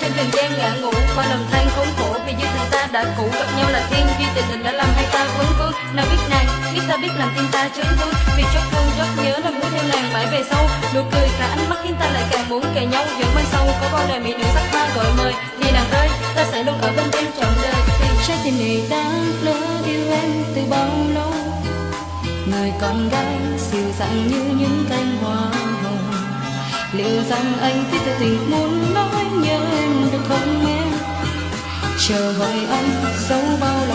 trên trần gian ngã ngủ. Qua lòng than khốn khổ vì duyên tình ta đã cũ. Gặp nhau là thiên duy, tình tình đã làm hai ta vấn vương nào biết nàng, biết ta biết làm tim ta chấn thương vì chót thương chót nhớ làm muốn theo nàng mãi về sau. Nụ cười cả ánh mắt khiến ta lại càng muốn kề nhau. Vẫn mai sau có bao đời mỹ nữ sắc ta gọi mời. Thì nàng ơi ta sẽ luôn ở bên người con gái dịu dàng như những cánh hoa hồng. Liệu rằng anh biết tình muốn nói nhớ em được không em? Chờ hỏi anh dấu bao lâu